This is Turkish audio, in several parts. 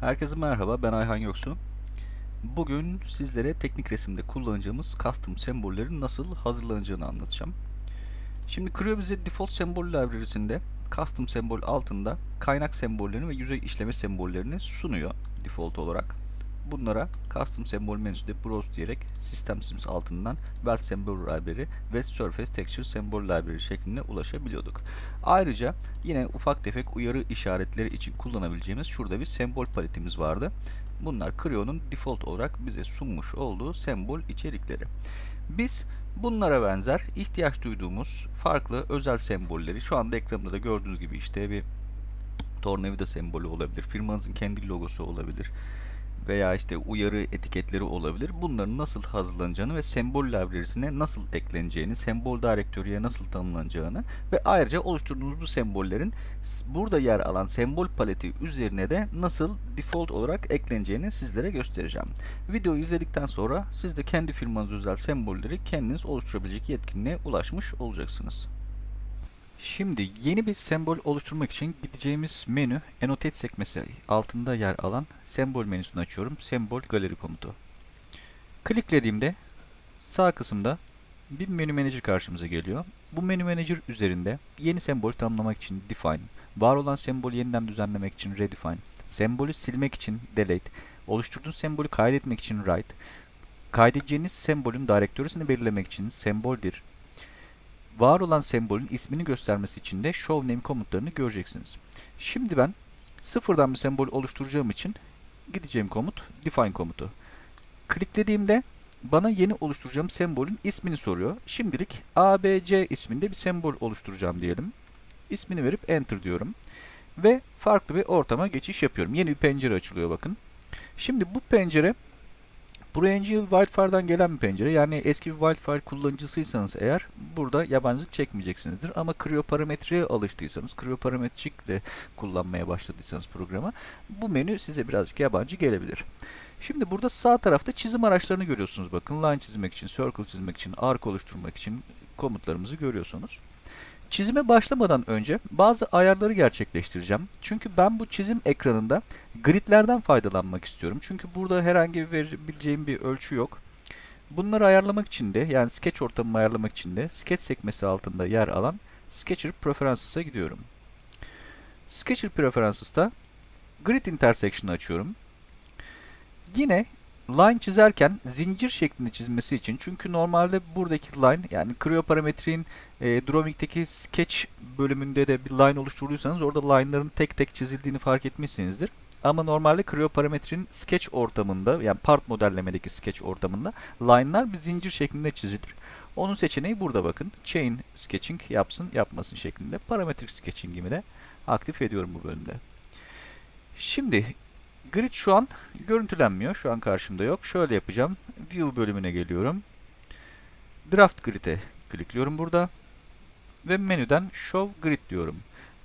Herkese merhaba, ben Ayhan Yoksu. Bugün sizlere teknik resimde kullanacağımız custom sembollerin nasıl hazırlanacağını anlatacağım. Şimdi Creo bize default sembol library'sinde custom sembol altında kaynak sembollerini ve yüzey işleme sembollerini sunuyor default olarak. Bunlara custom sembol menüsünde browse diyerek system sims altından weld symbol library ve surface texture symbol library şeklinde ulaşabiliyorduk. Ayrıca yine ufak tefek uyarı işaretleri için kullanabileceğimiz şurada bir sembol paletimiz vardı. Bunlar Creo'nun default olarak bize sunmuş olduğu sembol içerikleri. Biz bunlara benzer ihtiyaç duyduğumuz farklı özel sembolleri şu anda ekranımda da gördüğünüz gibi işte bir tornavida sembolü olabilir, firmanızın kendi logosu olabilir veya işte uyarı etiketleri olabilir. Bunların nasıl hazırlanacağını ve sembol library'sine nasıl ekleneceğini, sembol direktörüye nasıl tanımlanacağını ve ayrıca oluşturduğunuz bu sembollerin burada yer alan sembol paleti üzerine de nasıl default olarak ekleneceğini sizlere göstereceğim. Videoyu izledikten sonra siz de kendi firmanız özel sembolleri kendiniz oluşturabilecek yetkinliğe ulaşmış olacaksınız. Şimdi yeni bir sembol oluşturmak için gideceğimiz menü Annotate sekmesi altında yer alan sembol menüsünü açıyorum. Sembol galeri komutu. Kliklediğimde sağ kısımda bir menü manager karşımıza geliyor. Bu menü manager üzerinde yeni sembol tanımlamak için define, var olan sembolü yeniden düzenlemek için redefine, sembolü silmek için delete, oluşturduğunuz sembolü kaydetmek için write, kaydedeceğiniz sembolün direktörüsünü belirlemek için semboldir var olan sembolün ismini göstermesi için de show name komutlarını göreceksiniz. Şimdi ben sıfırdan bir sembol oluşturacağım için gideceğim komut define komutu. Kliklediğimde bana yeni oluşturacağım sembolün ismini soruyor. Şimdilik ABC isminde bir sembol oluşturacağım diyelim. İsmini verip enter diyorum. Ve farklı bir ortama geçiş yapıyorum. Yeni bir pencere açılıyor bakın. Şimdi bu pencere bu Angel Wildfire'dan gelen bir pencere. Yani eski bir Wildfire kullanıcısıysanız eğer burada yabancılık çekmeyeceksinizdir. Ama Creo parametreye alıştıysanız, Creo parametrikle kullanmaya başladıysanız programı bu menü size birazcık yabancı gelebilir. Şimdi burada sağ tarafta çizim araçlarını görüyorsunuz. Bakın line çizmek için, circle çizmek için, arc oluşturmak için komutlarımızı görüyorsunuz. Çizime başlamadan önce bazı ayarları gerçekleştireceğim. Çünkü ben bu çizim ekranında gridlerden faydalanmak istiyorum. Çünkü burada herhangi bir verebileceğim bir ölçü yok. Bunları ayarlamak için de yani sketch ortamımı ayarlamak için de sketch sekmesi altında yer alan Sketcher Preferences'a gidiyorum. Sketcher Preferences'ta Grid Intersection'ı açıyorum. Yine line çizerken zincir şeklinde çizmesi için çünkü normalde buradaki line yani Creo parametrin e, Drawing'deki sketch bölümünde de bir line oluşturduysanız orada line'ların tek tek çizildiğini fark etmişsinizdir. Ama normalde Creo parametrin sketch ortamında yani part modellemedeki sketch ortamında line'lar bir zincir şeklinde çizilir. Onun seçeneği burada bakın. Chain sketching yapsın yapmasın şeklinde. Parametrik sketching'imi de aktif ediyorum bu bölümde. Şimdi Grid şu an görüntülenmiyor. Şu an karşımda yok. Şöyle yapacağım. View bölümüne geliyorum. Draft Grid'e klikliyorum burada. Ve menüden Show Grid diyorum.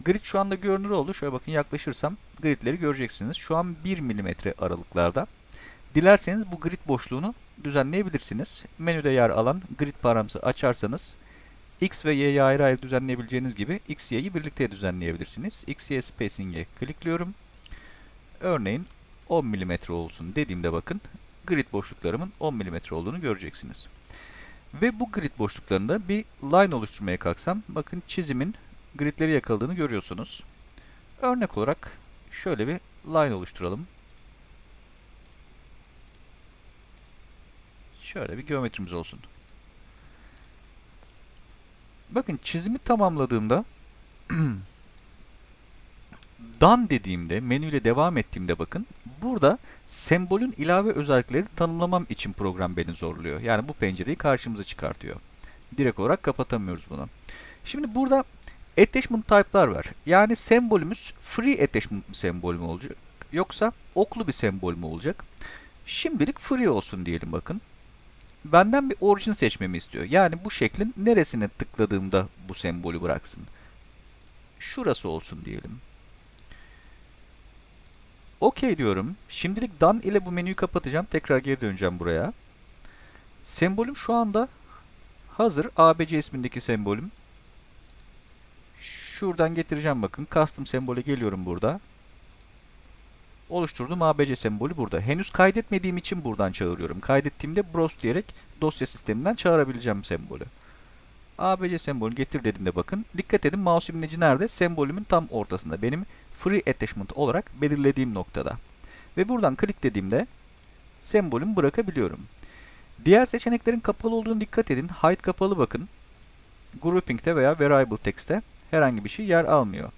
Grid şu anda görünür oldu. Şöyle bakın yaklaşırsam gridleri göreceksiniz. Şu an 1 mm aralıklarda. Dilerseniz bu grid boşluğunu düzenleyebilirsiniz. Menüde yer alan grid paramızı açarsanız X ve Y'yi ayrı ayrı düzenleyebileceğiniz gibi X, Y'yi birlikte düzenleyebilirsiniz. X, Y spacing'e klikliyorum. Örneğin 10 mm olsun dediğimde bakın grid boşluklarımın 10 mm olduğunu göreceksiniz. Ve bu grid boşluklarında bir line oluşturmaya kalksam bakın çizimin gridleri yakaladığını görüyorsunuz. Örnek olarak şöyle bir line oluşturalım. Şöyle bir geometrimiz olsun. Bakın çizimi tamamladığımda done dediğimde, menüyle devam ettiğimde bakın, burada sembolün ilave özellikleri tanımlamam için program beni zorluyor. Yani bu pencereyi karşımıza çıkartıyor. Direkt olarak kapatamıyoruz bunu. Şimdi burada attachment type'lar var. Yani sembolümüz free attachment bir sembol mü olacak? Yoksa oklu bir sembol mü olacak? Şimdilik free olsun diyelim bakın. Benden bir origin seçmemi istiyor. Yani bu şeklin neresine tıkladığımda bu sembolü bıraksın. Şurası olsun diyelim. OK diyorum. Şimdilik done ile bu menüyü kapatacağım. Tekrar geri döneceğim buraya. Sembolüm şu anda hazır. ABC ismindeki sembolüm. Şuradan getireceğim bakın. Custom sembole geliyorum burada. oluşturduğum ABC sembolü burada. Henüz kaydetmediğim için buradan çağırıyorum. Kaydettiğimde browse diyerek dosya sisteminden çağırabileceğim sembolü. ABC sembolü getir dediğimde bakın. Dikkat edin mouse imleci nerede? Sembolümün tam ortasında. Benim free attachment olarak belirlediğim noktada. Ve buradan klik dediğimde sembolümü bırakabiliyorum. Diğer seçeneklerin kapalı olduğunu dikkat edin. Hide kapalı bakın. Grouping'de veya variable text'te herhangi bir şey yer almıyor.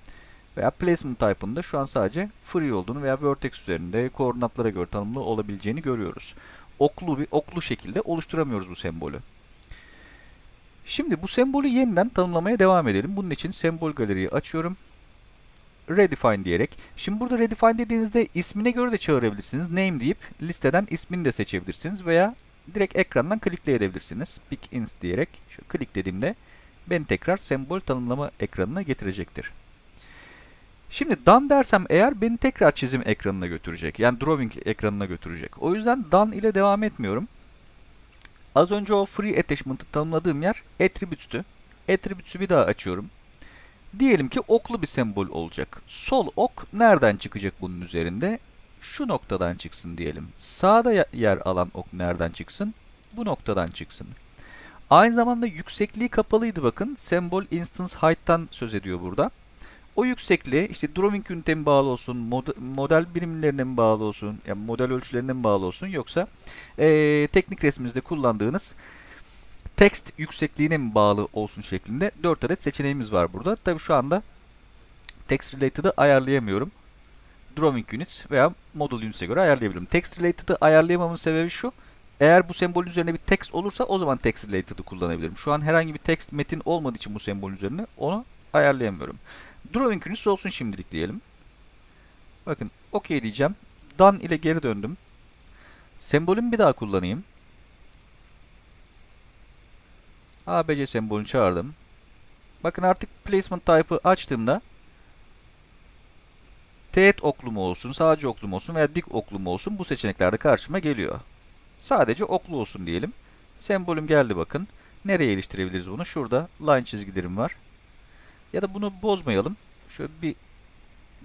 Veya placement type'ında şu an sadece free olduğunu veya vertex üzerinde koordinatlara göre tanımlı olabileceğini görüyoruz. Oklu bir oklu şekilde oluşturamıyoruz bu sembolü. Şimdi bu sembolü yeniden tanımlamaya devam edelim. Bunun için sembol galeriyi açıyorum. Redefine diyerek. Şimdi burada redefine dediğinizde ismine göre de çağırabilirsiniz. Name deyip listeden ismini de seçebilirsiniz veya direkt ekrandan klikleyebilirsiniz. Pick ins diyerek şu klik dediğimde beni tekrar sembol tanımlama ekranına getirecektir. Şimdi done dersem eğer beni tekrar çizim ekranına götürecek. Yani drawing ekranına götürecek. O yüzden done ile devam etmiyorum. Az önce o free attachment'ı tanımladığım yer attributes'tü. Attributes'ü bir daha açıyorum. Diyelim ki oklu bir sembol olacak. Sol ok nereden çıkacak bunun üzerinde? Şu noktadan çıksın diyelim. Sağda yer alan ok nereden çıksın? Bu noktadan çıksın. Aynı zamanda yüksekliği kapalıydı bakın. Sembol instance height'tan söz ediyor burada. O yüksekliği işte drawing üniteye mi bağlı olsun, mod model birimlerine mi bağlı olsun, yani model ölçülerine mi bağlı olsun yoksa ee, teknik resminizde kullandığınız text yüksekliğine mi bağlı olsun şeklinde 4 adet seçeneğimiz var burada. Tabi şu anda text related'ı ayarlayamıyorum. Drawing units veya model units'e göre ayarlayabilirim. Text related'ı ayarlayamamın sebebi şu. Eğer bu sembolün üzerine bir text olursa o zaman text related'ı kullanabilirim. Şu an herhangi bir text metin olmadığı için bu sembolün üzerine onu ayarlayamıyorum. Drawing units olsun şimdilik diyelim. Bakın OK diyeceğim. Done ile geri döndüm. Sembolümü bir daha kullanayım. ABC sembolünü çağırdım. Bakın artık placement type'ı açtığımda teğet oklu mu olsun, sadece oklu olsun veya dik oklu mu olsun bu seçeneklerde karşıma geliyor. Sadece oklu olsun diyelim. Sembolüm geldi bakın. Nereye iliştirebiliriz bunu? Şurada line çizgilerim var. Ya da bunu bozmayalım. Şöyle bir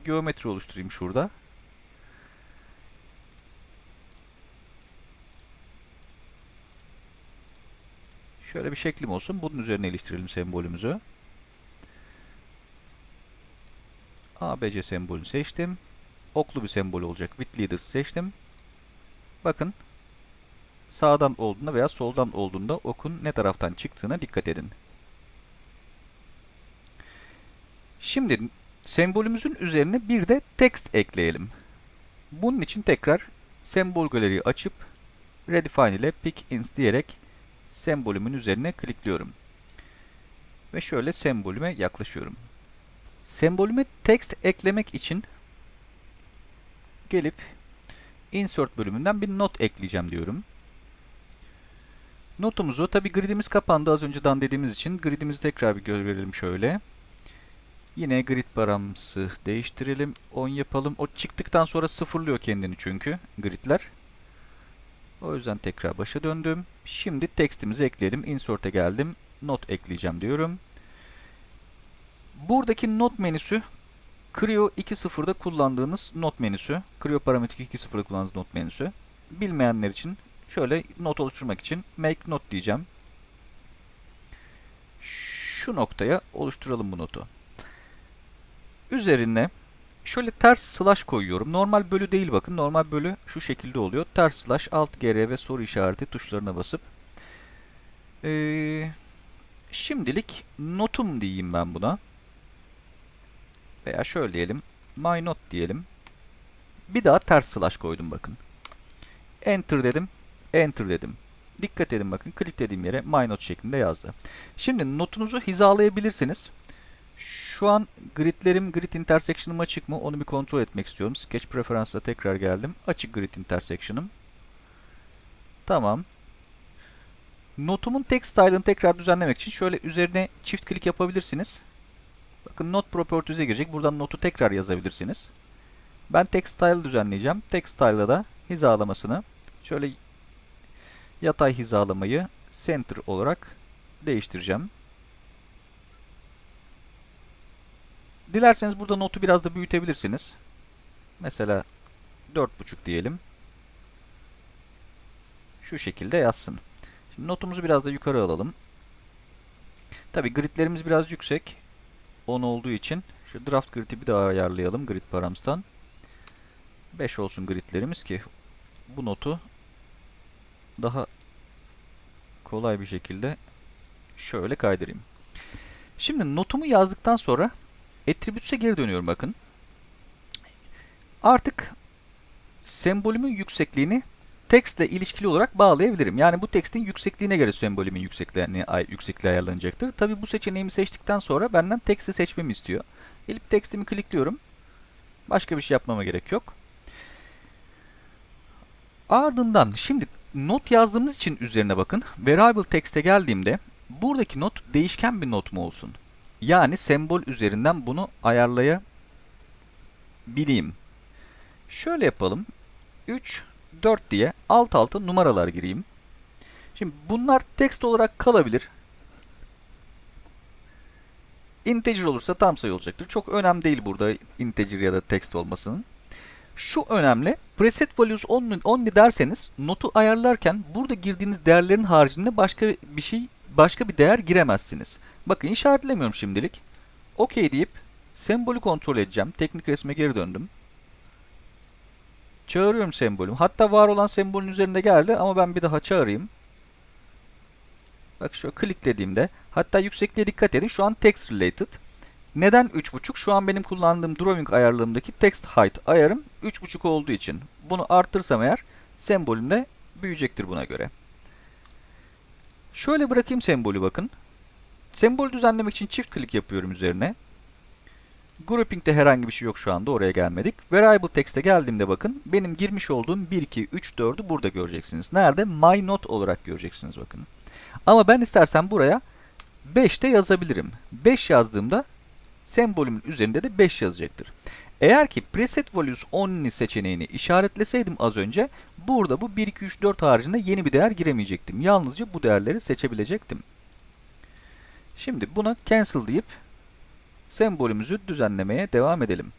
geometri oluşturayım şurada. Şöyle bir şeklim olsun. Bunun üzerine iliştirelim sembolümüzü. ABC sembolünü seçtim. Oklu bir sembol olacak. With Leaders seçtim. Bakın sağdan olduğunda veya soldan olduğunda okun ne taraftan çıktığına dikkat edin. Şimdi sembolümüzün üzerine bir de text ekleyelim. Bunun için tekrar sembol galeriyi açıp redefine ile pick ins diyerek sembolümün üzerine klikliyorum. Ve şöyle sembolüme yaklaşıyorum. Sembolüme text eklemek için gelip insert bölümünden bir not ekleyeceğim diyorum. Notumuzu tabi gridimiz kapandı az önceden dediğimiz için gridimizi tekrar bir görelim şöyle. Yine grid paramızı değiştirelim. 10 yapalım. O çıktıktan sonra sıfırlıyor kendini çünkü gridler. O yüzden tekrar başa döndüm. Şimdi textimizi ekleyelim. Insert'e geldim. Not ekleyeceğim diyorum. Buradaki not menüsü Creo 2.0'da kullandığınız not menüsü. Creo Parametrik 2.0'da kullandığınız not menüsü. Bilmeyenler için şöyle not oluşturmak için make not diyeceğim. Şu noktaya oluşturalım bu notu. Üzerine şöyle ters slash koyuyorum. Normal bölü değil bakın. Normal bölü şu şekilde oluyor. Ters slash alt gr ve soru işareti tuşlarına basıp ee, şimdilik notum diyeyim ben buna. Veya şöyle diyelim. My not diyelim. Bir daha ters slash koydum bakın. Enter dedim. Enter dedim. Dikkat edin bakın. Kliklediğim yere my not şeklinde yazdı. Şimdi notunuzu hizalayabilirsiniz. Şu an gridlerim, grid intersection'ım açık mı? Onu bir kontrol etmek istiyorum. Sketch Preference'a tekrar geldim. Açık grid intersection'ım. Tamam. Notumun text style'ını tekrar düzenlemek için şöyle üzerine çift klik yapabilirsiniz. Bakın not properties'e girecek. Buradan notu tekrar yazabilirsiniz. Ben text style düzenleyeceğim. Text style'da da hizalamasını şöyle yatay hizalamayı center olarak değiştireceğim. Dilerseniz burada notu biraz da büyütebilirsiniz. Mesela 4.5 diyelim. Şu şekilde yazsın. Şimdi notumuzu biraz da yukarı alalım. Tabi gridlerimiz biraz yüksek. 10 olduğu için şu draft grid'i bir daha ayarlayalım grid params'tan. 5 olsun gridlerimiz ki bu notu daha kolay bir şekilde şöyle kaydırayım. Şimdi notumu yazdıktan sonra attributes'e geri dönüyorum bakın. Artık sembolümün yüksekliğini tekstle ilişkili olarak bağlayabilirim. Yani bu tekstin yüksekliğine göre sembolümün yüksekliğini, yüksekliği ayarlanacaktır. Tabi bu seçeneğimi seçtikten sonra benden teksti seçmemi istiyor. Gelip tekstimi klikliyorum. Başka bir şey yapmama gerek yok. Ardından şimdi not yazdığımız için üzerine bakın. Variable text'e geldiğimde buradaki not değişken bir not mu olsun? Yani sembol üzerinden bunu ayarlayabileyim. Şöyle yapalım. 3, 4 diye alt alta numaralar gireyim. Şimdi bunlar text olarak kalabilir. Integer olursa tam sayı olacaktır. Çok önemli değil burada integer ya da text olmasının. Şu önemli. Preset values only, only derseniz notu ayarlarken burada girdiğiniz değerlerin haricinde başka bir şey başka bir değer giremezsiniz. Bakın işaretlemiyorum şimdilik. OK deyip sembolü kontrol edeceğim. Teknik resme geri döndüm. Çağırıyorum sembolümü. Hatta var olan sembolün üzerinde geldi ama ben bir daha çağırayım. Bak şöyle kliklediğimde hatta yüksekliğe dikkat edin. Şu an text related. Neden 3.5? Şu an benim kullandığım drawing ayarlarımdaki text height ayarım 3.5 olduğu için. Bunu arttırsam eğer sembolüm de büyüyecektir buna göre. Şöyle bırakayım sembolü bakın. Sembol düzenlemek için çift klik yapıyorum üzerine. Grouping'de herhangi bir şey yok şu anda oraya gelmedik. Variable text'e geldiğimde bakın benim girmiş olduğum 1, 2, 3, 4'ü burada göreceksiniz. Nerede? My note olarak göreceksiniz bakın. Ama ben istersen buraya 5 de yazabilirim. 5 yazdığımda sembolümün üzerinde de 5 yazacaktır. Eğer ki preset values only seçeneğini işaretleseydim az önce burada bu 1, 2, 3, 4 haricinde yeni bir değer giremeyecektim. Yalnızca bu değerleri seçebilecektim. Şimdi buna cancel deyip sembolümüzü düzenlemeye devam edelim.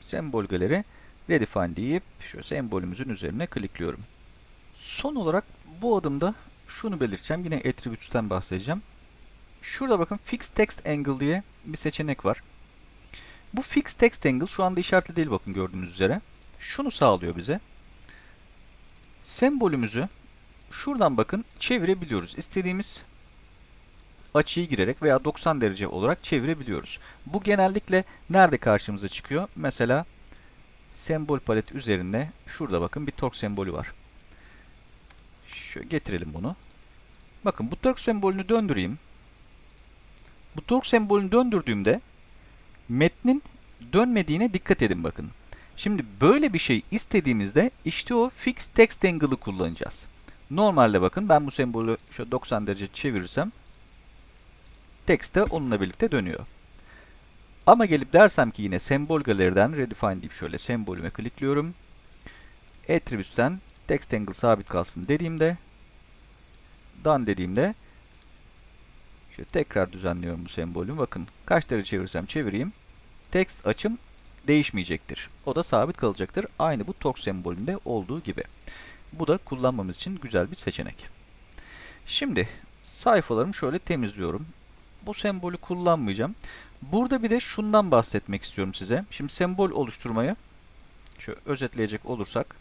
Sembolgeleri redefine deyip şu sembolümüzün üzerine klikliyorum. Son olarak bu adımda şunu belirteceğim. Yine attributes'ten bahsedeceğim. Şurada bakın fix text angle diye bir seçenek var. Bu fix text angle şu anda işaretli değil bakın gördüğünüz üzere. Şunu sağlıyor bize. Sembolümüzü şuradan bakın çevirebiliyoruz. İstediğimiz açıyı girerek veya 90 derece olarak çevirebiliyoruz. Bu genellikle nerede karşımıza çıkıyor? Mesela sembol palet üzerinde şurada bakın bir torque sembolü var. Şöyle getirelim bunu. Bakın bu torque sembolünü döndüreyim. Bu torque sembolünü döndürdüğümde metnin dönmediğine dikkat edin bakın. Şimdi böyle bir şey istediğimizde işte o fix text angle'ı kullanacağız. Normalde bakın ben bu sembolü şöyle 90 derece çevirirsem text de onunla birlikte dönüyor. Ama gelip dersem ki yine sembol galeriden redefine deyip şöyle sembolüme klikliyorum. Attributes'ten text angle sabit kalsın dediğimde done dediğimde şöyle tekrar düzenliyorum bu sembolümü. Bakın kaç derece çevirsem çevireyim. Text açım değişmeyecektir. O da sabit kalacaktır. Aynı bu torque sembolünde olduğu gibi. Bu da kullanmamız için güzel bir seçenek. Şimdi sayfalarımı şöyle temizliyorum bu sembolü kullanmayacağım. Burada bir de şundan bahsetmek istiyorum size. Şimdi sembol oluşturmayı şöyle özetleyecek olursak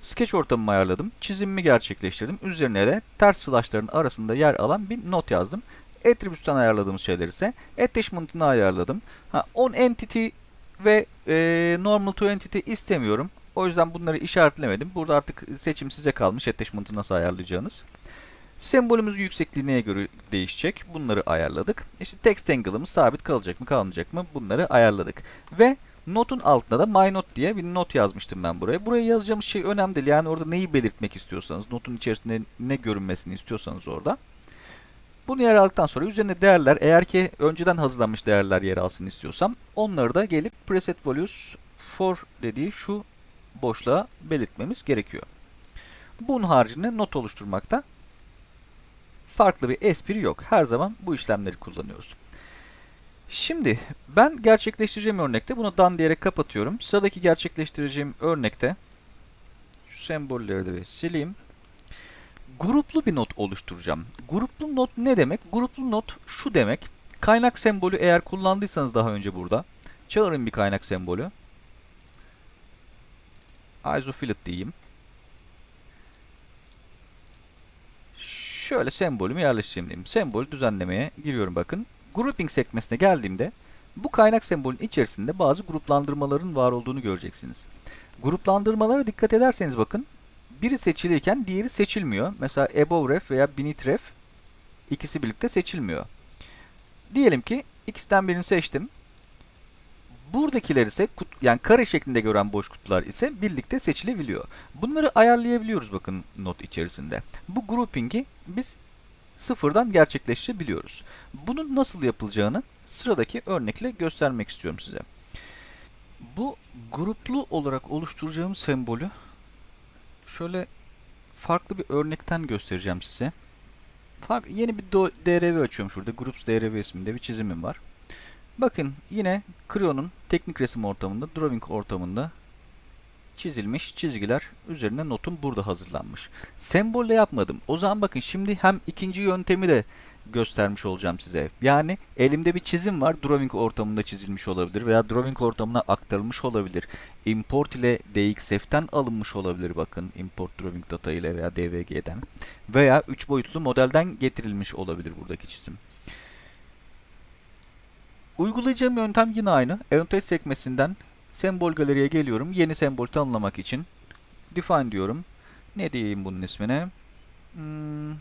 Sketch ortamımı ayarladım. Çizimimi gerçekleştirdim. Üzerine de ters slashların arasında yer alan bir not yazdım. Attributes'tan ayarladığımız şeyler ise attachment'ını ayarladım. Ha, on entity ve e, normal to entity istemiyorum. O yüzden bunları işaretlemedim. Burada artık seçim size kalmış attachment'ı nasıl ayarlayacağınız. Sembolümüzün yüksekliği neye göre değişecek? Bunları ayarladık. İşte text angle'ımız sabit kalacak mı kalmayacak mı? Bunları ayarladık. Ve notun altında da my not diye bir not yazmıştım ben buraya. Buraya yazacağımız şey önemli değil. Yani orada neyi belirtmek istiyorsanız, notun içerisinde ne görünmesini istiyorsanız orada. Bunu yer aldıktan sonra üzerine değerler, eğer ki önceden hazırlanmış değerler yer alsın istiyorsam, onları da gelip preset values for dediği şu boşluğa belirtmemiz gerekiyor. Bunun haricinde not oluşturmakta farklı bir espri yok. Her zaman bu işlemleri kullanıyoruz. Şimdi ben gerçekleştireceğim örnekte bunu done diyerek kapatıyorum. Sıradaki gerçekleştireceğim örnekte şu sembolleri de sileyim. Gruplu bir not oluşturacağım. Gruplu not ne demek? Gruplu not şu demek. Kaynak sembolü eğer kullandıysanız daha önce burada. Çağırın bir kaynak sembolü. Isophilit diyeyim. Şöyle sembolümü yerleştireyim. Sembolü düzenlemeye giriyorum bakın. Grouping sekmesine geldiğimde bu kaynak sembolün içerisinde bazı gruplandırmaların var olduğunu göreceksiniz. Gruplandırmalara dikkat ederseniz bakın biri seçilirken diğeri seçilmiyor. Mesela above ref veya beneath ref ikisi birlikte seçilmiyor. Diyelim ki ikisinden birini seçtim. Buradakiler ise yani kare şeklinde gören boş kutular ise birlikte seçilebiliyor. Bunları ayarlayabiliyoruz bakın not içerisinde. Bu grouping'i biz sıfırdan gerçekleştirebiliyoruz. Bunun nasıl yapılacağını sıradaki örnekle göstermek istiyorum size. Bu gruplu olarak oluşturacağım sembolü şöyle farklı bir örnekten göstereceğim size. Fark, yeni bir DRV açıyorum şurada. Groups DRV isminde bir çizimim var. Bakın yine Creo'nun teknik resim ortamında, drawing ortamında çizilmiş çizgiler üzerine notum burada hazırlanmış. Sembolle yapmadım. O zaman bakın şimdi hem ikinci yöntemi de göstermiş olacağım size. Yani elimde bir çizim var. Drawing ortamında çizilmiş olabilir veya drawing ortamına aktarılmış olabilir. Import ile DXF'ten alınmış olabilir bakın. Import drawing data ile veya DVG'den. Veya 3 boyutlu modelden getirilmiş olabilir buradaki çizim. Uygulayacağım yöntem yine aynı. Annotate sekmesinden sembol galeriye geliyorum. Yeni sembol tanımlamak için define diyorum. Ne diyeyim bunun ismine? Hmm.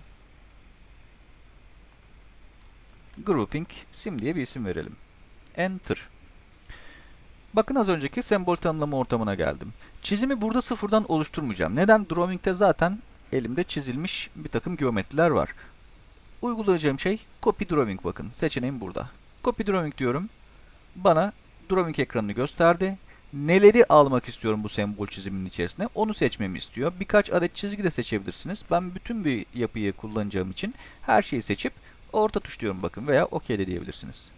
Grouping sim diye bir isim verelim. Enter. Bakın az önceki sembol tanımlama ortamına geldim. Çizimi burada sıfırdan oluşturmayacağım. Neden? Drawing'de zaten elimde çizilmiş bir takım geometriler var. Uygulayacağım şey copy drawing bakın. Seçeneğim burada. Copy drawing diyorum. Bana drawing ekranını gösterdi. Neleri almak istiyorum bu sembol çiziminin içerisine onu seçmemi istiyor. Birkaç adet çizgi de seçebilirsiniz. Ben bütün bir yapıyı kullanacağım için her şeyi seçip orta tuş diyorum bakın veya OK de diyebilirsiniz.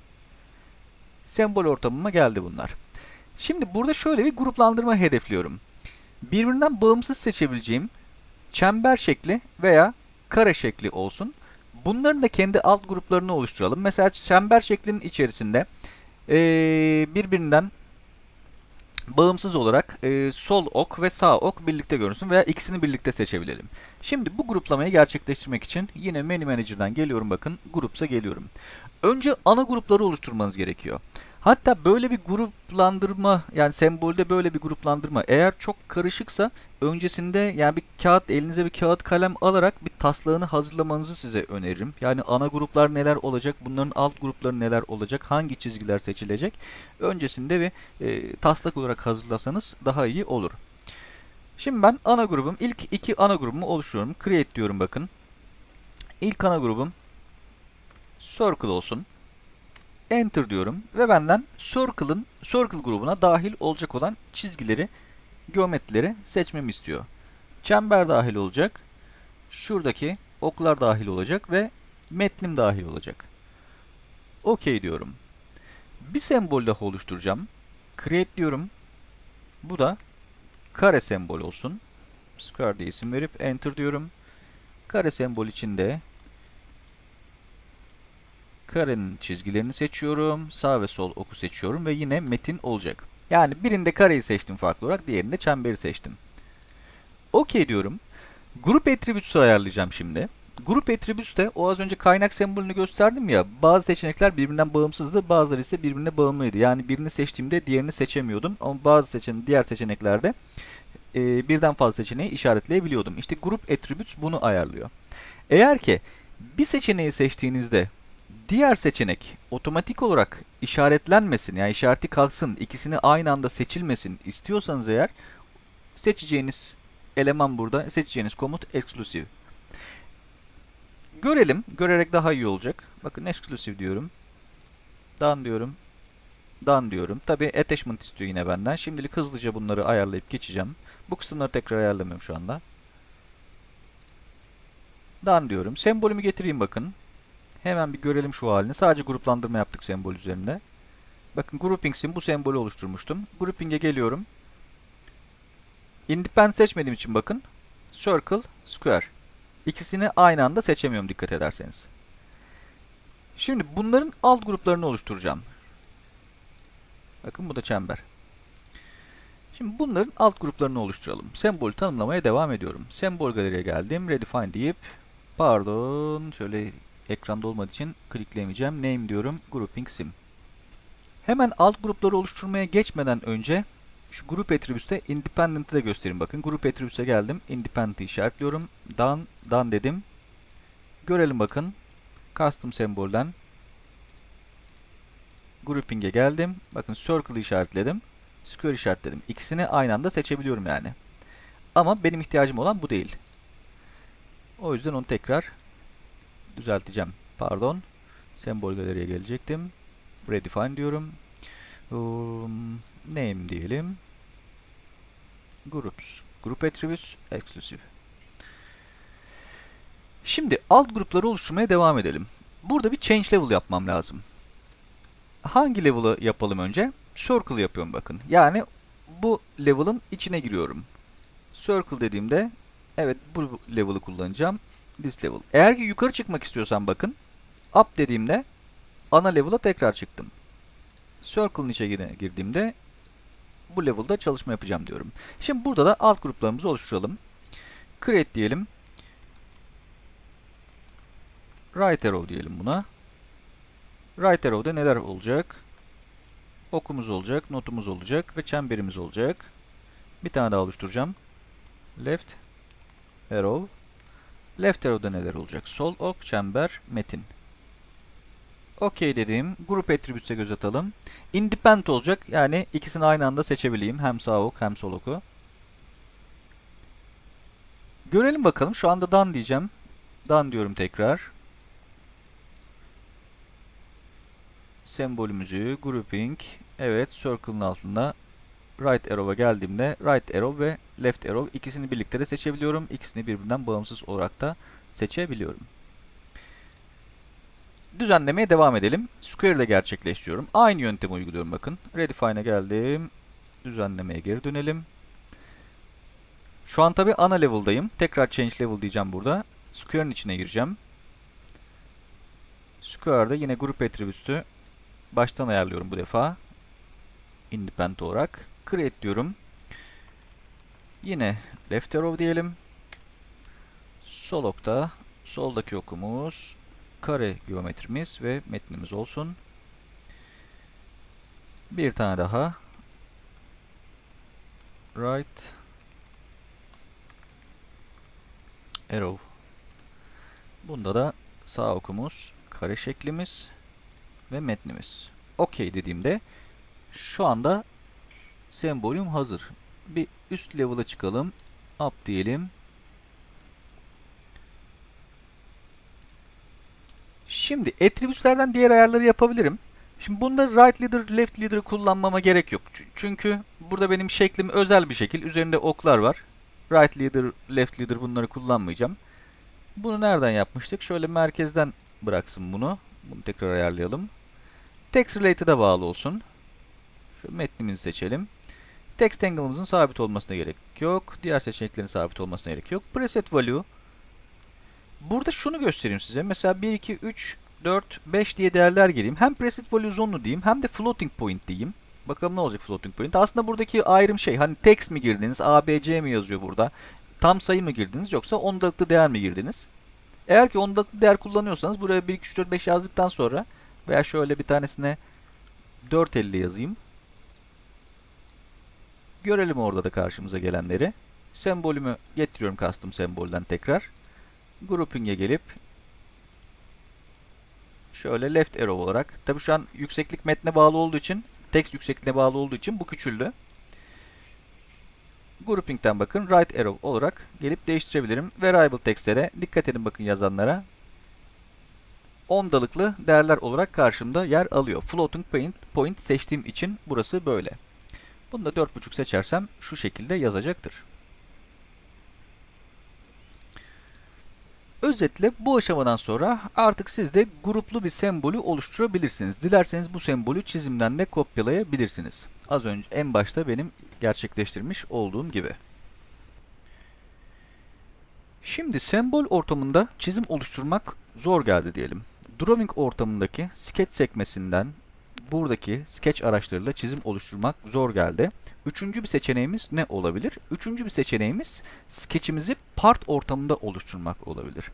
Sembol ortamıma geldi bunlar. Şimdi burada şöyle bir gruplandırma hedefliyorum. Birbirinden bağımsız seçebileceğim çember şekli veya kare şekli olsun. Bunların da kendi alt gruplarını oluşturalım. Mesela çember şeklinin içerisinde ee, birbirinden bağımsız olarak e, sol ok ve sağ ok birlikte görünsün veya ikisini birlikte seçebilelim. Şimdi bu gruplamayı gerçekleştirmek için yine Menu Manager'dan geliyorum bakın Groups'a geliyorum. Önce ana grupları oluşturmanız gerekiyor. Hatta böyle bir gruplandırma yani sembolde böyle bir gruplandırma eğer çok karışıksa öncesinde yani bir kağıt elinize bir kağıt kalem alarak bir taslağını hazırlamanızı size öneririm. Yani ana gruplar neler olacak bunların alt grupları neler olacak hangi çizgiler seçilecek öncesinde bir e, taslak olarak hazırlasanız daha iyi olur. Şimdi ben ana grubum ilk iki ana grubumu oluşturuyorum. Create diyorum bakın. İlk ana grubum Circle olsun. Enter diyorum ve benden Circle'ın Circle grubuna dahil olacak olan çizgileri, geometrileri seçmemi istiyor. Çember dahil olacak. Şuradaki oklar dahil olacak ve metnim dahil olacak. OK diyorum. Bir sembol daha oluşturacağım. Create diyorum. Bu da kare sembol olsun. Square diye isim verip Enter diyorum. Kare sembol içinde karenin çizgilerini seçiyorum. Sağ ve sol oku seçiyorum ve yine metin olacak. Yani birinde kareyi seçtim farklı olarak, diğerinde çemberi seçtim. OK diyorum. Grup attributes'u ayarlayacağım şimdi. Grup attributes'te o az önce kaynak sembolünü gösterdim ya. Bazı seçenekler birbirinden bağımsızdı, bazıları ise birbirine bağımlıydı. Yani birini seçtiğimde diğerini seçemiyordum. Ama bazı seçen diğer seçeneklerde e, birden fazla seçeneği işaretleyebiliyordum. İşte grup attributes bunu ayarlıyor. Eğer ki bir seçeneği seçtiğinizde Diğer seçenek otomatik olarak işaretlenmesin yani işareti kalksın ikisini aynı anda seçilmesin istiyorsanız eğer seçeceğiniz eleman burada seçeceğiniz komut exclusive. Görelim. Görerek daha iyi olacak. Bakın exclusive diyorum. Done diyorum. Done diyorum. Tabi attachment istiyor yine benden. Şimdilik hızlıca bunları ayarlayıp geçeceğim. Bu kısımları tekrar ayarlamıyorum şu anda. Done diyorum. Sembolümü getireyim bakın. Hemen bir görelim şu halini. Sadece gruplandırma yaptık sembol üzerinde. Bakın groupings'in bu sembolü oluşturmuştum. Grouping'e geliyorum. Independent seçmediğim için bakın. Circle, Square. İkisini aynı anda seçemiyorum dikkat ederseniz. Şimdi bunların alt gruplarını oluşturacağım. Bakın bu da çember. Şimdi bunların alt gruplarını oluşturalım. Sembolü tanımlamaya devam ediyorum. Sembol galeriye geldim. Redefine deyip pardon şöyle ekranda olmadığı için klikleyemeyeceğim. Name diyorum. Grouping sim. Hemen alt grupları oluşturmaya geçmeden önce şu grup attribute'te independent'ı da göstereyim bakın. Grup attribute'e geldim. Independent'ı işaretliyorum. Done, done dedim. Görelim bakın. Custom sembolden grouping'e geldim. Bakın circle'ı işaretledim. Square işaretledim. İkisini aynı anda seçebiliyorum yani. Ama benim ihtiyacım olan bu değil. O yüzden onu tekrar düzelteceğim. Pardon. Sembol galeriye gelecektim. Redefine diyorum. Um, name diyelim. Groups. Group attributes exclusive. Şimdi alt grupları oluşturmaya devam edelim. Burada bir change level yapmam lazım. Hangi level'ı yapalım önce? Circle yapıyorum bakın. Yani bu level'ın içine giriyorum. Circle dediğimde evet bu level'ı kullanacağım. This level. Eğer ki yukarı çıkmak istiyorsam bakın. Up dediğimde ana level'a tekrar çıktım. Circle'ın içine girdiğimde bu level'da çalışma yapacağım diyorum. Şimdi burada da alt gruplarımızı oluşturalım. Create diyelim. Right arrow diyelim buna. Right arrow'da neler olacak? Okumuz olacak, notumuz olacak ve çemberimiz olacak. Bir tane daha oluşturacağım. Left arrow. Left arrow'da neler olacak? Sol ok, çember, metin. OK dediğim grup attributes'e göz atalım. Independent olacak. Yani ikisini aynı anda seçebileyim. Hem sağ ok hem sol oku. Görelim bakalım. Şu anda done diyeceğim. Done diyorum tekrar. Sembolümüzü, grouping, evet circle'ın altında right arrow'a geldiğimde right arrow ve left arrow ikisini birlikte de seçebiliyorum. İkisini birbirinden bağımsız olarak da seçebiliyorum. Düzenlemeye devam edelim. Square ile gerçekleştiriyorum. Aynı yöntemi uyguluyorum bakın. Redefine'e geldim. Düzenlemeye geri dönelim. Şu an tabi ana level'dayım. Tekrar change level diyeceğim burada. Square'ın içine gireceğim. Square'da yine grup attribute'ü baştan ayarlıyorum bu defa. Independent olarak. Create diyorum. Yine left arrow diyelim. Sol okta soldaki okumuz kare geometrimiz ve metnimiz olsun. Bir tane daha. Right arrow. Bunda da sağ okumuz, kare şeklimiz ve metnimiz. OK dediğimde şu anda sembolüm hazır. Bir üst level'a çıkalım. Up diyelim. Şimdi attributes'lerden diğer ayarları yapabilirim. Şimdi bunda right leader, left leader kullanmama gerek yok. Çünkü burada benim şeklim özel bir şekil. Üzerinde oklar var. Right leader, left leader bunları kullanmayacağım. Bunu nereden yapmıştık? Şöyle merkezden bıraksın bunu. Bunu tekrar ayarlayalım. Text related'a bağlı olsun. Şu metnimizi seçelim. Text angle'ımızın sabit olmasına gerek yok. Diğer seçeneklerin sabit olmasına gerek yok. Preset value Burada şunu göstereyim size. Mesela 1, 2, 3, 4, 5 diye değerler gireyim. Hem preset value zone'lu diyeyim hem de floating point diyeyim. Bakalım ne olacak floating point. Aslında buradaki ayrım şey hani text mi girdiniz, ABC mi yazıyor burada. Tam sayı mı girdiniz yoksa ondalıklı değer mi girdiniz? Eğer ki ondalıklı değer kullanıyorsanız buraya 1, 2, 3, 4, 5 yazdıktan sonra veya şöyle bir tanesine 450 yazayım. Görelim orada da karşımıza gelenleri. Sembolümü getiriyorum custom sembolden tekrar grouping'e gelip şöyle left arrow olarak tabi şu an yükseklik metne bağlı olduğu için text yüksekliğine bağlı olduğu için bu küçüldü. Grouping'den bakın right arrow olarak gelip değiştirebilirim. Variable text'lere dikkat edin bakın yazanlara. Ondalıklı değerler olarak karşımda yer alıyor. Floating point, point seçtiğim için burası böyle. Bunu da 4.5 seçersem şu şekilde yazacaktır. Özetle bu aşamadan sonra artık siz de gruplu bir sembolü oluşturabilirsiniz. Dilerseniz bu sembolü çizimden de kopyalayabilirsiniz. Az önce en başta benim gerçekleştirmiş olduğum gibi. Şimdi sembol ortamında çizim oluşturmak zor geldi diyelim. Drawing ortamındaki sketch sekmesinden buradaki sketch araçlarıyla çizim oluşturmak zor geldi. Üçüncü bir seçeneğimiz ne olabilir? Üçüncü bir seçeneğimiz sketchimizi part ortamında oluşturmak olabilir.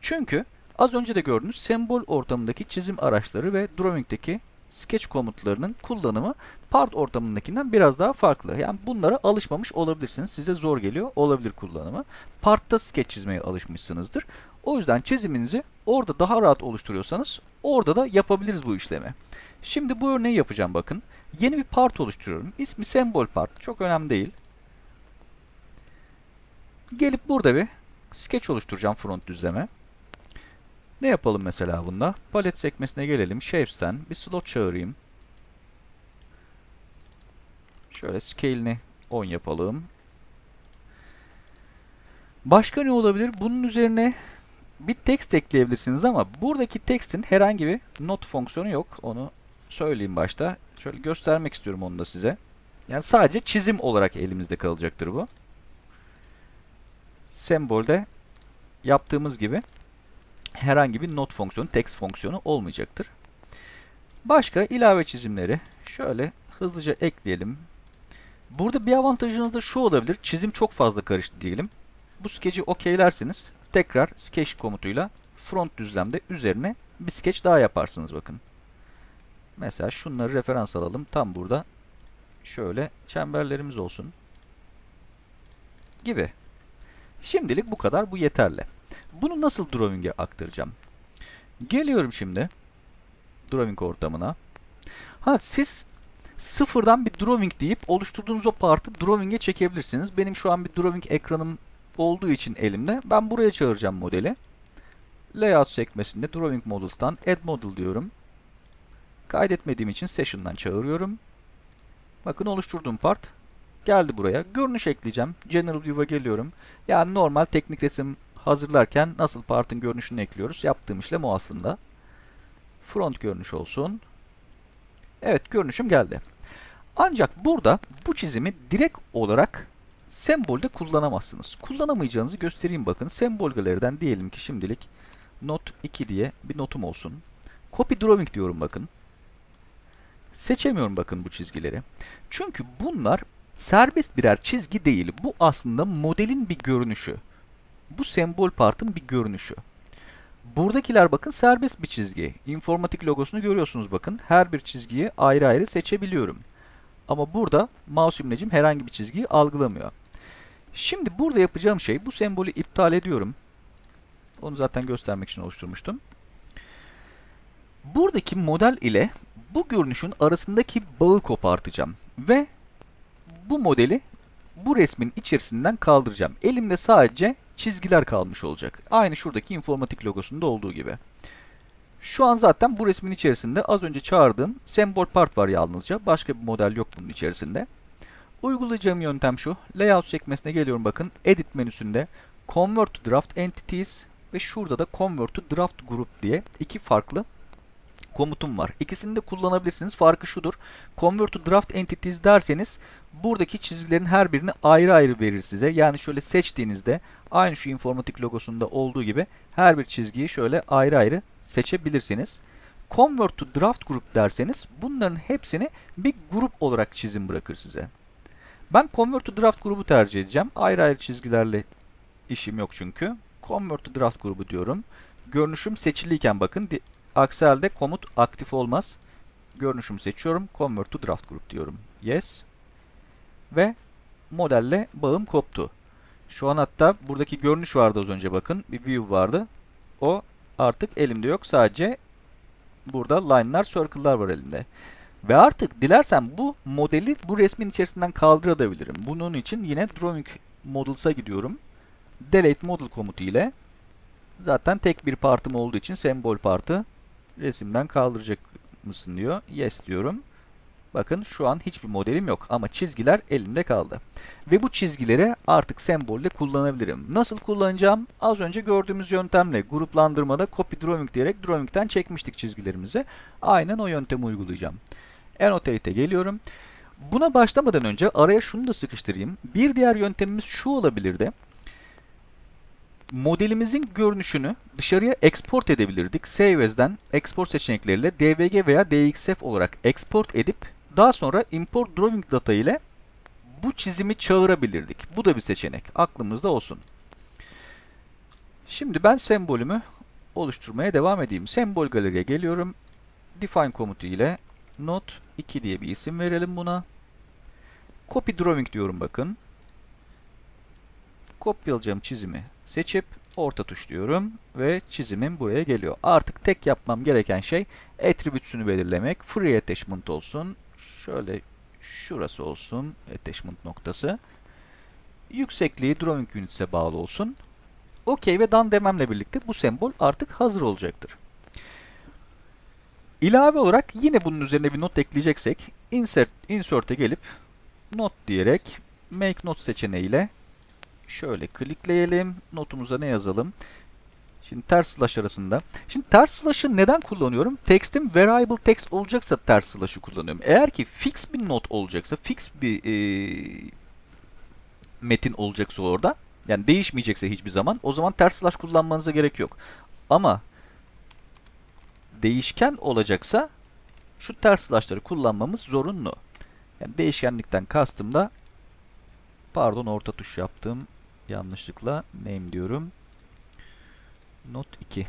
Çünkü az önce de gördüğünüz sembol ortamındaki çizim araçları ve drawing'deki sketch komutlarının kullanımı part ortamındakinden biraz daha farklı. Yani bunlara alışmamış olabilirsiniz. Size zor geliyor olabilir kullanımı. Part'ta sketch çizmeye alışmışsınızdır. O yüzden çiziminizi orada daha rahat oluşturuyorsanız orada da yapabiliriz bu işlemi. Şimdi bu örneği yapacağım bakın. Yeni bir part oluşturuyorum. İsmi sembol part. Çok önemli değil. Gelip burada bir sketch oluşturacağım front düzleme. Ne yapalım mesela bunda? Palet sekmesine gelelim. Shapes'ten bir slot çağırayım. Şöyle scale'ini 10 yapalım. Başka ne olabilir? Bunun üzerine bir text ekleyebilirsiniz ama buradaki text'in herhangi bir not fonksiyonu yok. Onu söyleyeyim başta. Şöyle göstermek istiyorum onu da size. Yani sadece çizim olarak elimizde kalacaktır bu. Sembolde yaptığımız gibi herhangi bir not fonksiyonu, text fonksiyonu olmayacaktır. Başka ilave çizimleri şöyle hızlıca ekleyelim. Burada bir avantajınız da şu olabilir. Çizim çok fazla karıştı diyelim. Bu sketch'i okeylersiniz. Tekrar sketch komutuyla front düzlemde üzerine bir sketch daha yaparsınız bakın. Mesela şunları referans alalım. Tam burada şöyle çemberlerimiz olsun. Gibi. Şimdilik bu kadar. Bu yeterli. Bunu nasıl drawing'e aktaracağım? Geliyorum şimdi drawing ortamına. Ha siz sıfırdan bir drawing deyip oluşturduğunuz o partı drawing'e çekebilirsiniz. Benim şu an bir drawing ekranım olduğu için elimde. Ben buraya çağıracağım modeli. Layout sekmesinde Drawing Models'tan Add Model diyorum. Kaydetmediğim için Session'dan çağırıyorum. Bakın oluşturduğum part geldi buraya. Görünüş ekleyeceğim. General View'a geliyorum. Yani normal teknik resim hazırlarken nasıl partın görünüşünü ekliyoruz. Yaptığım işlem o aslında. Front görünüş olsun. Evet görünüşüm geldi. Ancak burada bu çizimi direkt olarak sembolde kullanamazsınız. Kullanamayacağınızı göstereyim bakın. Sembol galeriden diyelim ki şimdilik not 2 diye bir notum olsun. Copy drawing diyorum bakın. Seçemiyorum bakın bu çizgileri. Çünkü bunlar serbest birer çizgi değil. Bu aslında modelin bir görünüşü. Bu sembol partın bir görünüşü. Buradakiler bakın serbest bir çizgi. İnformatik logosunu görüyorsunuz bakın. Her bir çizgiyi ayrı ayrı seçebiliyorum. Ama burada mouse imlecim herhangi bir çizgiyi algılamıyor. Şimdi burada yapacağım şey bu sembolü iptal ediyorum. Onu zaten göstermek için oluşturmuştum. Buradaki model ile bu görünüşün arasındaki bağı kopartacağım. Ve bu modeli bu resmin içerisinden kaldıracağım. Elimde sadece çizgiler kalmış olacak. Aynı şuradaki informatik logosunda olduğu gibi. Şu an zaten bu resmin içerisinde az önce çağırdığım sembol part var yalnızca. Başka bir model yok bunun içerisinde. Uygulayacağım yöntem şu. Layout sekmesine geliyorum bakın. Edit menüsünde Convert to Draft Entities ve şurada da Convert to Draft Group diye iki farklı komutum var. İkisini de kullanabilirsiniz. Farkı şudur. Convert to Draft Entities derseniz buradaki çizgilerin her birini ayrı ayrı verir size. Yani şöyle seçtiğinizde aynı şu informatik logosunda olduğu gibi her bir çizgiyi şöyle ayrı ayrı seçebilirsiniz. Convert to Draft Group derseniz bunların hepsini bir grup olarak çizim bırakır size. Ben Convert to Draft grubu tercih edeceğim. Ayrı ayrı çizgilerle işim yok çünkü. Convert to Draft grubu diyorum. Görünüşüm seçiliyken bakın aksi komut aktif olmaz. Görünüşümü seçiyorum. Convert to Draft Group diyorum. Yes. Ve modelle bağım koptu. Şu an hatta buradaki görünüş vardı az önce bakın. Bir view vardı. O artık elimde yok. Sadece burada line'lar, circle'lar var elimde. Ve artık dilersem bu modeli bu resmin içerisinden kaldırabilirim. Bunun için yine Drawing Models'a gidiyorum. Delete Model komutu ile zaten tek bir partım olduğu için sembol partı resimden kaldıracak mısın diyor. Yes diyorum. Bakın şu an hiçbir modelim yok ama çizgiler elimde kaldı. Ve bu çizgileri artık sembolle kullanabilirim. Nasıl kullanacağım? Az önce gördüğümüz yöntemle gruplandırmada copy drawing diyerek drawing'den çekmiştik çizgilerimizi. Aynen o yöntemi uygulayacağım. Annotate'e geliyorum. Buna başlamadan önce araya şunu da sıkıştırayım. Bir diğer yöntemimiz şu olabilirdi. Modelimizin görünüşünü dışarıya export edebilirdik. Save as'den export seçenekleriyle DVG veya DXF olarak export edip daha sonra import drawing data ile bu çizimi çağırabilirdik. Bu da bir seçenek. Aklımızda olsun. Şimdi ben sembolümü oluşturmaya devam edeyim. Sembol galeriye geliyorum. Define komutu ile not 2 diye bir isim verelim buna. Copy drawing diyorum bakın. Kopyalayacağım çizimi seçip orta tuş diyorum ve çizimim buraya geliyor. Artık tek yapmam gereken şey attribute'sünü belirlemek. Free attachment olsun. Şöyle şurası olsun attachment noktası. Yüksekliği drawing units'e bağlı olsun. OK ve done dememle birlikte bu sembol artık hazır olacaktır. İlave olarak yine bunun üzerine bir not ekleyeceksek insert insert'e gelip not diyerek make not seçeneğiyle şöyle klikleyelim. Notumuza ne yazalım? Şimdi ters slash arasında. Şimdi ters slash'ı neden kullanıyorum? Text'im variable text olacaksa ters slash'ı kullanıyorum. Eğer ki fix bir not olacaksa, fix bir e, metin olacaksa orada, yani değişmeyecekse hiçbir zaman, o zaman ters slash kullanmanıza gerek yok. Ama değişken olacaksa şu ters slash'ları kullanmamız zorunlu. Yani değişkenlikten kastım da pardon orta tuş yaptım. Yanlışlıkla name diyorum. Not 2.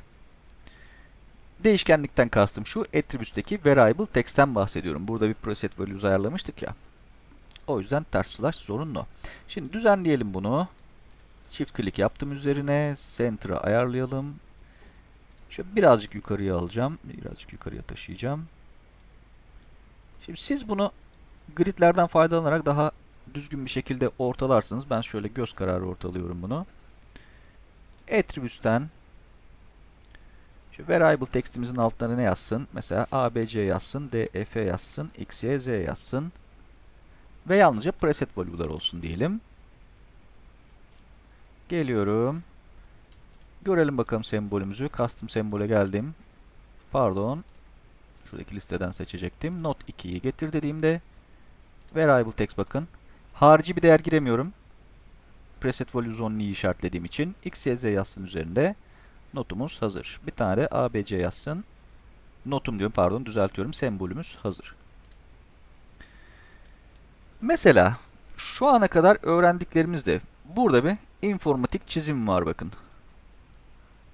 Değişkenlikten kastım şu attributes'teki variable text'ten bahsediyorum. Burada bir preset values ayarlamıştık ya. O yüzden ters slash zorunlu. Şimdi düzenleyelim bunu. Çift klik yaptım üzerine. Center'a ayarlayalım. Şöyle birazcık yukarıya alacağım. Birazcık yukarıya taşıyacağım. Şimdi siz bunu gridlerden faydalanarak daha düzgün bir şekilde ortalarsınız. Ben şöyle göz kararı ortalıyorum bunu. Attributes'ten variable textimizin altlarına ne yazsın? Mesela abc yazsın, df yazsın, x, y, z yazsın. Ve yalnızca preset value'lar olsun diyelim. Geliyorum. Görelim bakalım sembolümüzü. Custom sembole geldim. Pardon. Şuradaki listeden seçecektim. Not 2'yi getir dediğimde variable text bakın. Harici bir değer giremiyorum. Preset values only'yi işaretlediğim için x, y, z yazsın üzerinde. Notumuz hazır. Bir tane abc yazsın. Notum diyorum pardon düzeltiyorum. Sembolümüz hazır. Mesela şu ana kadar öğrendiklerimizde burada bir informatik çizim var bakın.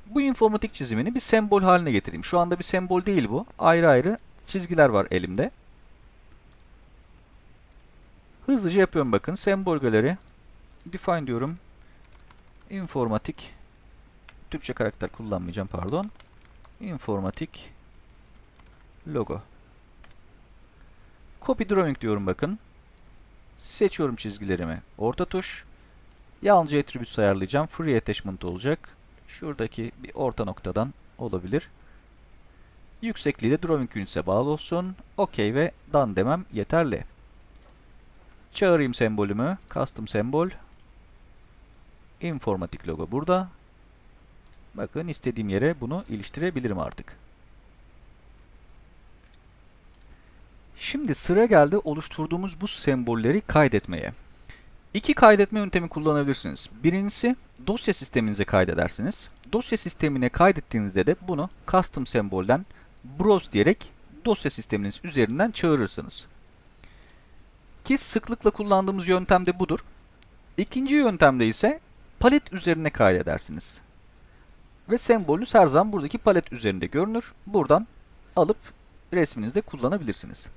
Bu informatik çizimini bir sembol haline getireyim. Şu anda bir sembol değil bu. Ayrı ayrı çizgiler var elimde. Hızlıca yapıyorum bakın. Sembol galeri. Define diyorum. Informatik. Türkçe karakter kullanmayacağım pardon. Informatik. Logo. Copy drawing diyorum bakın. Seçiyorum çizgilerimi. Orta tuş. Yalnızca attributes ayarlayacağım. Free attachment olacak. Şuradaki bir orta noktadan olabilir. Yüksekliği de drawing units'e bağlı olsun. OK ve done demem yeterli. Çağırayım sembolümü. Custom sembol. Informatik logo burada. Bakın istediğim yere bunu iliştirebilirim artık. Şimdi sıra geldi oluşturduğumuz bu sembolleri kaydetmeye. İki kaydetme yöntemi kullanabilirsiniz. Birincisi dosya sisteminize kaydedersiniz. Dosya sistemine kaydettiğinizde de bunu custom sembolden browse diyerek dosya sisteminiz üzerinden çağırırsınız. Ki sıklıkla kullandığımız yöntem de budur. İkinci yöntemde ise palet üzerine kaydedersiniz. Ve sembolünüz her zaman buradaki palet üzerinde görünür. Buradan alıp resminizde kullanabilirsiniz.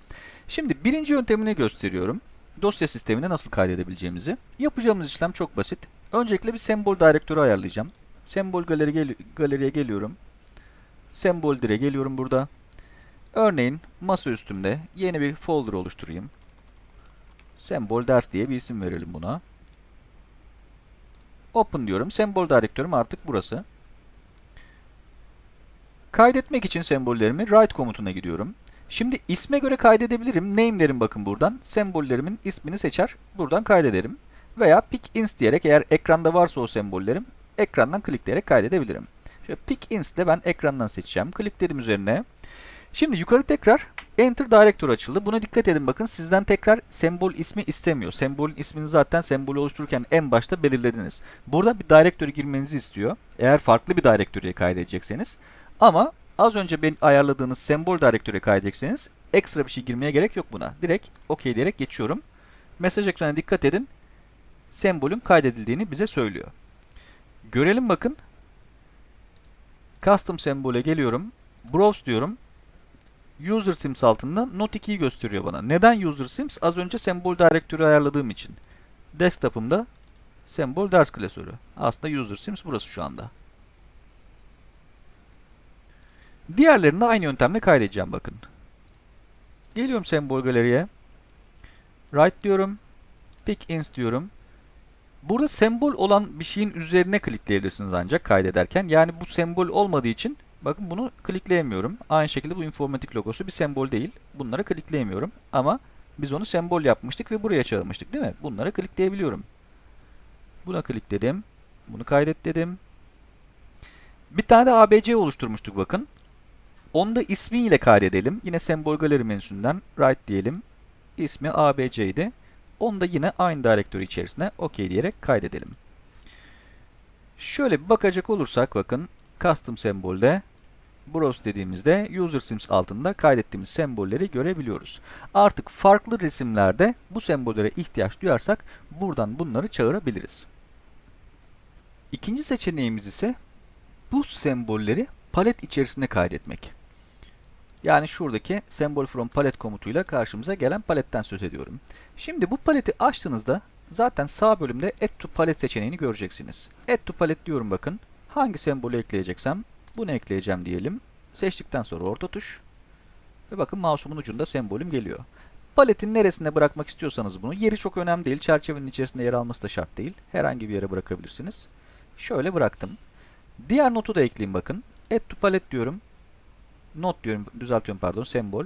Şimdi birinci yöntemini gösteriyorum. Dosya sistemine nasıl kaydedebileceğimizi. Yapacağımız işlem çok basit. Öncelikle bir sembol direktörü ayarlayacağım. Sembol galeri gel galeriye geliyorum. Sembol dire geliyorum burada. Örneğin masa üstümde yeni bir folder oluşturayım. Sembol ders diye bir isim verelim buna. Open diyorum. Sembol direktörüm artık burası. Kaydetmek için sembollerimi write komutuna gidiyorum. Şimdi isme göre kaydedebilirim. Name derim bakın buradan. Sembollerimin ismini seçer. Buradan kaydederim. Veya pick ins diyerek eğer ekranda varsa o sembollerim ekrandan klikleyerek kaydedebilirim. Şöyle pick ins de ben ekrandan seçeceğim. Klikledim üzerine. Şimdi yukarı tekrar Enter Directory açıldı. Buna dikkat edin bakın sizden tekrar sembol ismi istemiyor. Sembolün ismini zaten sembolü oluştururken en başta belirlediniz. Burada bir directory girmenizi istiyor. Eğer farklı bir directory'ye kaydedecekseniz. Ama az önce ben ayarladığınız sembol directory'ye kaydedecekseniz ekstra bir şey girmeye gerek yok buna. Direkt OK diyerek geçiyorum. Mesaj ekranına dikkat edin. Sembolün kaydedildiğini bize söylüyor. Görelim bakın. Custom sembole geliyorum. Browse diyorum. User Sims altında Note 2'yi gösteriyor bana. Neden User Sims? Az önce sembol direktörü ayarladığım için. Desktop'ımda sembol ders klasörü. Aslında User Sims burası şu anda. Diğerlerini de aynı yöntemle kaydedeceğim bakın. Geliyorum sembol galeriye. Right diyorum. Pick ins diyorum. Burada sembol olan bir şeyin üzerine klikleyebilirsiniz ancak kaydederken. Yani bu sembol olmadığı için bakın bunu klikleyemiyorum. Aynı şekilde bu informatik logosu bir sembol değil. Bunlara klikleyemiyorum. Ama biz onu sembol yapmıştık ve buraya çağırmıştık değil mi? Bunlara klikleyebiliyorum. Buna klikledim. Bunu kaydet dedim. Bir tane de ABC oluşturmuştuk bakın. Onu da ismiyle kaydedelim. Yine sembol galeri menüsünden right diyelim. İsmi ABC'ydi. Onu da yine aynı direktörü içerisine OK diyerek kaydedelim. Şöyle bir bakacak olursak bakın custom sembolde browse dediğimizde user sims altında kaydettiğimiz sembolleri görebiliyoruz. Artık farklı resimlerde bu sembollere ihtiyaç duyarsak buradan bunları çağırabiliriz. İkinci seçeneğimiz ise bu sembolleri palet içerisine kaydetmek. Yani şuradaki symbol from palet komutuyla karşımıza gelen paletten söz ediyorum. Şimdi bu paleti açtığınızda zaten sağ bölümde add to palet seçeneğini göreceksiniz. Add to palet diyorum bakın. Hangi sembolü ekleyeceksem bunu ekleyeceğim diyelim. Seçtikten sonra orta tuş. Ve bakın mouse'umun ucunda sembolüm geliyor. Paletin neresinde bırakmak istiyorsanız bunu. Yeri çok önemli değil. Çerçevenin içerisinde yer alması da şart değil. Herhangi bir yere bırakabilirsiniz. Şöyle bıraktım. Diğer notu da ekleyeyim bakın. Add to palet diyorum not diyorum, düzeltiyorum pardon, sembol.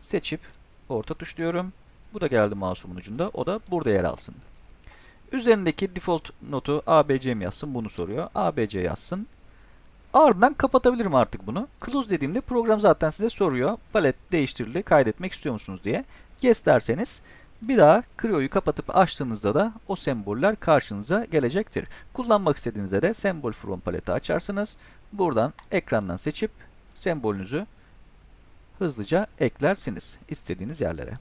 Seçip orta tuş diyorum. Bu da geldi mouse'umun ucunda. O da burada yer alsın. Üzerindeki default notu ABC mi yazsın bunu soruyor. ABC yazsın. Ardından kapatabilirim artık bunu. Close dediğimde program zaten size soruyor. Palet değiştirildi, kaydetmek istiyor musunuz diye. Yes derseniz bir daha Creo'yu kapatıp açtığınızda da o semboller karşınıza gelecektir. Kullanmak istediğinizde de Symbol From paleti açarsınız. Buradan ekrandan seçip sembolünüzü hızlıca eklersiniz istediğiniz yerlere.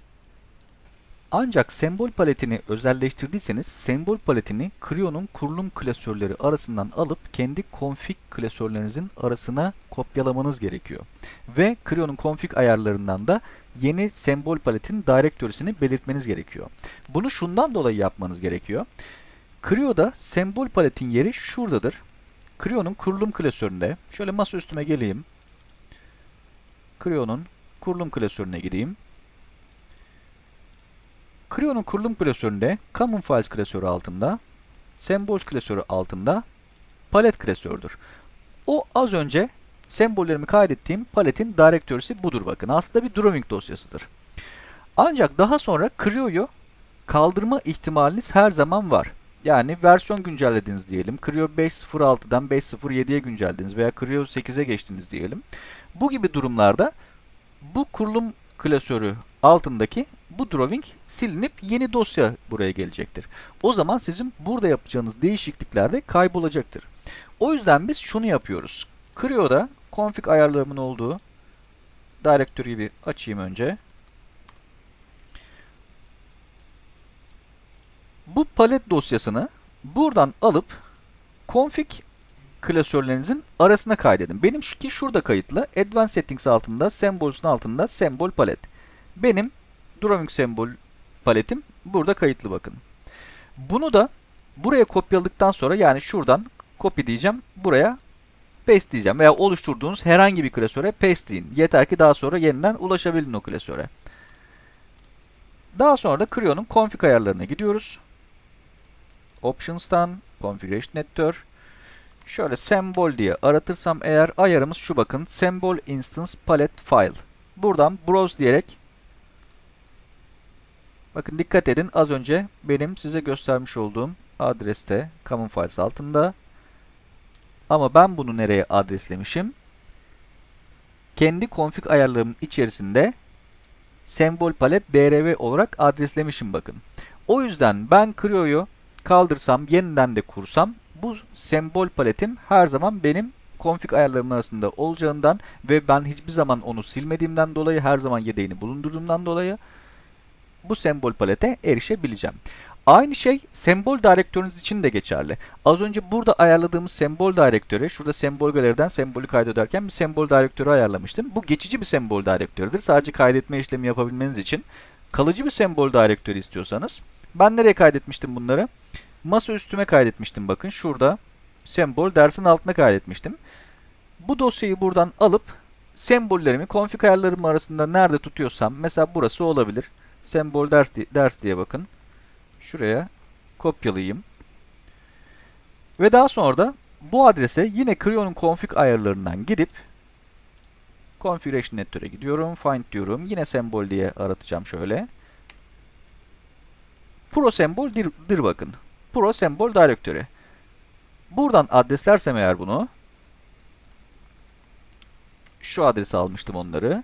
Ancak sembol paletini özelleştirdiyseniz sembol paletini Creo'nun kurulum klasörleri arasından alıp kendi config klasörlerinizin arasına kopyalamanız gerekiyor. Ve Creo'nun config ayarlarından da yeni sembol paletin direktörüsünü belirtmeniz gerekiyor. Bunu şundan dolayı yapmanız gerekiyor. Creo'da sembol paletin yeri şuradadır. Creo'nun kurulum klasöründe şöyle masa üstüme geleyim. Creo'nun kurulum klasörüne gideyim. Creo'nun kurulum klasöründe Common Files klasörü altında, Symbols klasörü altında palet klasördür. O az önce sembollerimi kaydettiğim paletin direktörüsü budur bakın. Aslında bir drawing dosyasıdır. Ancak daha sonra Creo'yu kaldırma ihtimaliniz her zaman var. Yani versiyon güncellediniz diyelim. Creo 5.06'dan 5.07'ye güncellediniz veya Creo 8'e geçtiniz diyelim. Bu gibi durumlarda bu kurulum klasörü altındaki bu drawing silinip yeni dosya buraya gelecektir. O zaman sizin burada yapacağınız değişiklikler de kaybolacaktır. O yüzden biz şunu yapıyoruz. Creo'da config ayarlarımın olduğu directory gibi açayım önce. Bu palet dosyasını buradan alıp config klasörlerinizin arasına kaydedin. Benim şu ki şurada kayıtlı. Advanced Settings altında, Symbols'un altında Sembol palet. Benim Drawing Sembol paletim burada kayıtlı bakın. Bunu da buraya kopyaladıktan sonra yani şuradan copy diyeceğim. Buraya paste diyeceğim. Veya oluşturduğunuz herhangi bir klasöre paste deyin. Yeter ki daha sonra yeniden ulaşabilin o klasöre. Daha sonra da Creo'nun config ayarlarına gidiyoruz. Options'tan Configuration Editor Şöyle sembol diye aratırsam eğer ayarımız şu bakın. Symbol Instance Palette File. buradan browse diyerek bakın dikkat edin az önce benim size göstermiş olduğum adreste common files altında ama ben bunu nereye adreslemişim? Kendi config ayarlarımın içerisinde sembol palet drv olarak adreslemişim bakın. O yüzden ben Creo'yu kaldırsam, yeniden de kursam bu sembol paletim her zaman benim config ayarlarımın arasında olacağından ve ben hiçbir zaman onu silmediğimden dolayı her zaman yedeğini bulundurduğumdan dolayı bu sembol palete erişebileceğim. Aynı şey sembol direktörünüz için de geçerli. Az önce burada ayarladığımız sembol direktörü, şurada sembol galeriden sembolü kaydederken bir sembol direktörü ayarlamıştım. Bu geçici bir sembol direktörüdür. Sadece kaydetme işlemi yapabilmeniz için. Kalıcı bir sembol direktörü istiyorsanız, ben nereye kaydetmiştim bunları? Masa üstüme kaydetmiştim bakın. Şurada sembol dersin altına kaydetmiştim. Bu dosyayı buradan alıp sembollerimi config ayarlarım arasında nerede tutuyorsam mesela burası olabilir. Sembol ders, ders diye bakın. Şuraya kopyalayayım. Ve daha sonra da bu adrese yine Creo'nun config ayarlarından gidip Configuration Editor'e gidiyorum. Find diyorum. Yine sembol diye aratacağım şöyle. Pro sembol dir, dir bakın. Pro sembol direktörü. Buradan adreslersem eğer bunu şu adresi almıştım onları.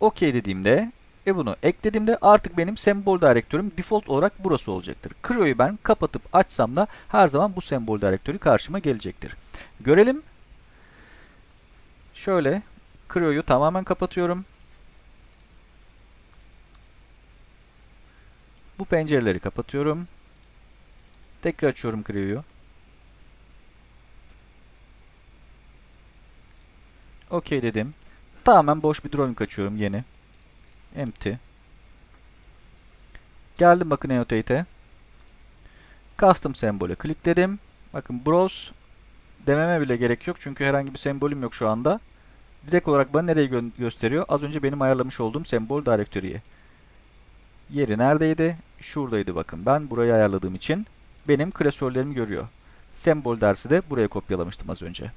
OK dediğimde ve bunu eklediğimde artık benim sembol direktörüm default olarak burası olacaktır. Creo'yu ben kapatıp açsam da her zaman bu sembol direktörü karşıma gelecektir. Görelim. Şöyle Creo'yu tamamen kapatıyorum. Bu pencereleri kapatıyorum. Tekrar açıyorum Creo'yu. OK dedim. Tamamen boş bir drawing açıyorum yeni. Empty. Geldim bakın Annotate'e. Custom sembole klikledim. Bakın Browse dememe bile gerek yok. Çünkü herhangi bir sembolüm yok şu anda. Direkt olarak bana nereyi gö gösteriyor? Az önce benim ayarlamış olduğum sembol direktörüye. Yeri neredeydi? Şuradaydı bakın. Ben burayı ayarladığım için benim klasörlerimi görüyor. Sembol dersi de buraya kopyalamıştım az önce.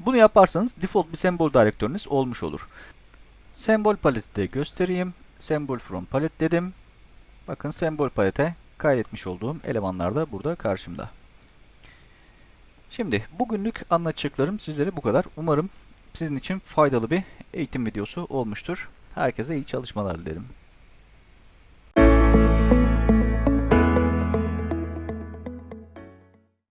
Bunu yaparsanız default bir sembol direktörünüz olmuş olur. Sembol paleti de göstereyim. Sembol from palet dedim. Bakın sembol palete kaydetmiş olduğum elemanlar da burada karşımda. Şimdi bugünlük anlatacaklarım sizlere bu kadar. Umarım sizin için faydalı bir eğitim videosu olmuştur. Herkese iyi çalışmalar dilerim.